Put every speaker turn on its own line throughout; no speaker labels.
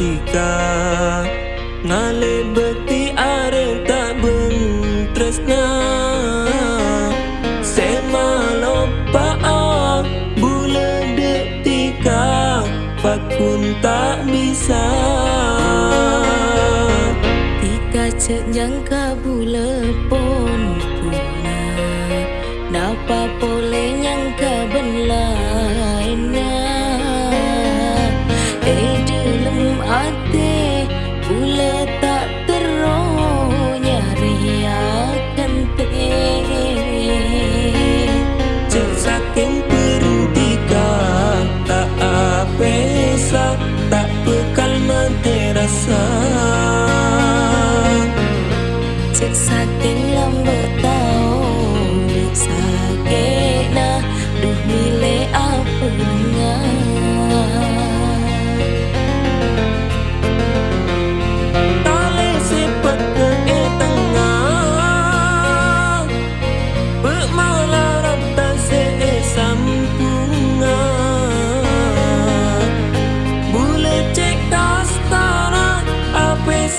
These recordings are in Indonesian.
bertika Ngale beti are tak tresna Sema lopa bule detika Fakun tak bisa.
Tika cek nyangka bule pun puna. Napa boleh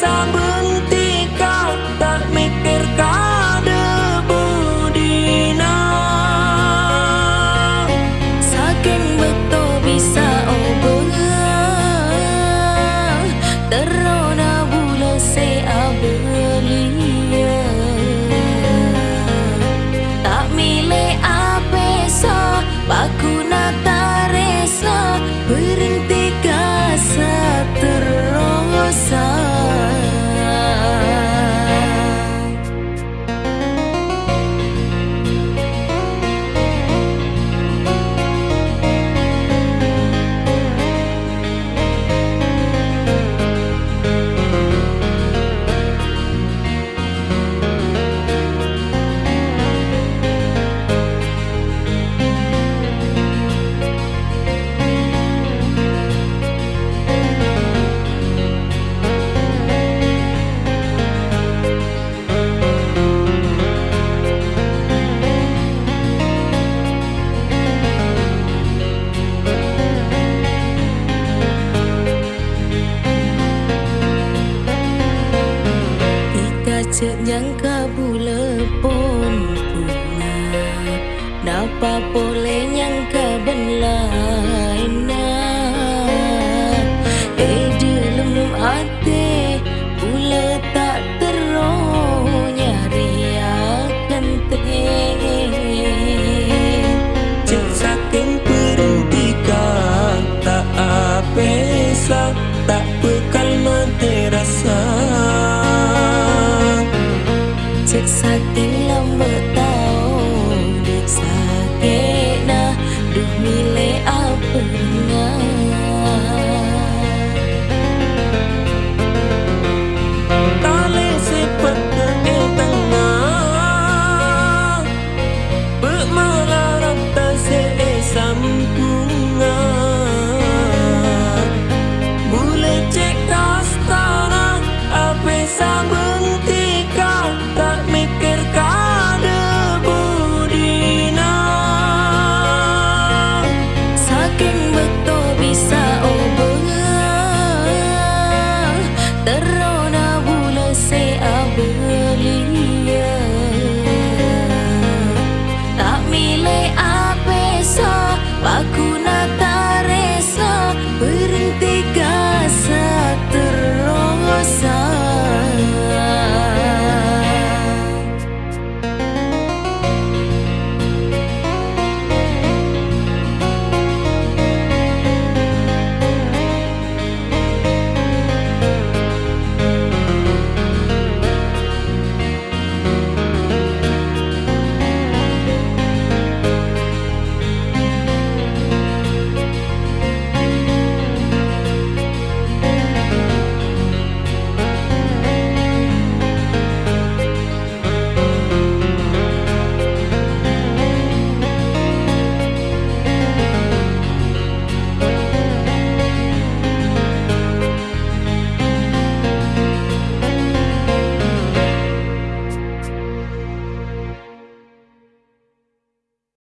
samba.
Cek
nyangka bule pun puna Napa boleh nyangka ben lainnya
toxic
cycle.